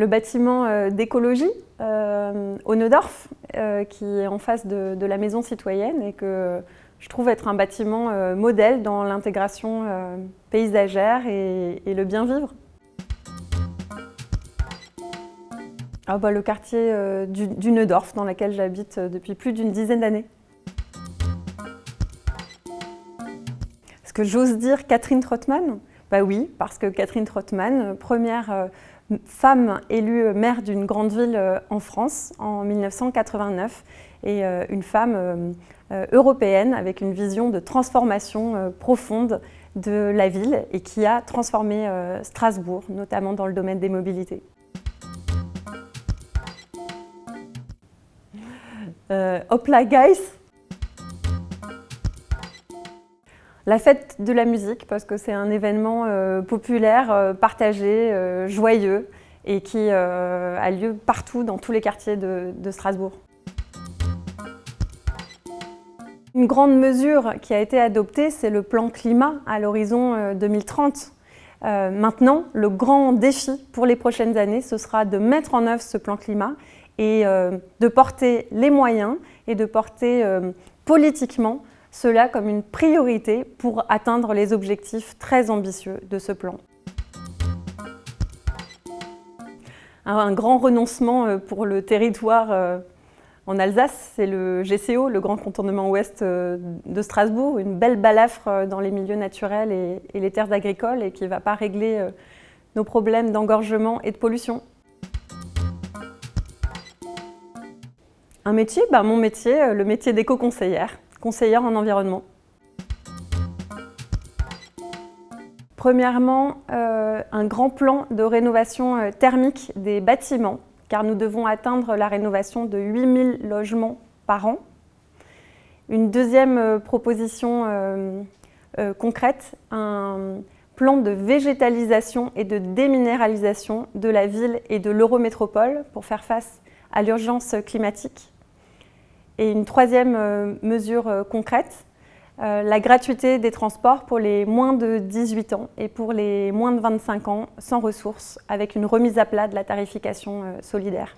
le bâtiment d'écologie au Neudorf, qui est en face de, la maison citoyenne et que je trouve être un bâtiment modèle dans l'intégration paysagère et, le bien vivre. Ah bah, le quartier du, du Neudorf, dans lequel j'habite depuis plus d'une dizaine d'années. Est-ce que j'ose dire Catherine Trottmann? Bah oui, parce que Catherine Trottmann, première euh, femme élue maire d'une grande ville euh, en France en 1989 et euh, une femme européenne avec une vision de transformation profonde de la ville et qui a transformé Strasbourg, notamment dans le domaine des mobilités. hopla guys La fête de la musique, parce que c'est un événement euh, populaire, euh, partagé, euh, joyeux, et qui a lieu partout dans tous les quartiers de, Strasbourg. Une grande mesure qui a été adoptée, c'est le plan climat à l'horizon 2030. maintenant, le grand défi pour les prochaines années, ce sera de mettre en œuvre ce plan climat et de porter les moyens et de porter politiquement cela comme une priorité pour atteindre les objectifs très ambitieux de ce plan. Un grand renoncement euh, pour le territoire euh, en Alsace, c'est le GCO, le Grand Contournement Ouest euh, de Strasbourg, une belle balafre dans les milieux naturels et les terres agricoles et qui ne va pas régler nos problèmes d'engorgement et de pollution. Un métier, bah, mon métier, le métier d'éco-conseillère conseillère en environnement. Premièrement, euh, un grand plan de rénovation euh, thermique des bâtiments, car nous devons atteindre la rénovation de 8000 logements par an. Une deuxième euh, proposition concrète, un plan de végétalisation et de déminéralisation de la ville et de l'eurométropole pour faire face à l'urgence climatique. Et une troisième euh, mesure euh, concrète, euh, la gratuité des transports pour les moins de 18 ans et pour les moins de 25 ans sans ressources, avec une remise à plat de la tarification solidaire.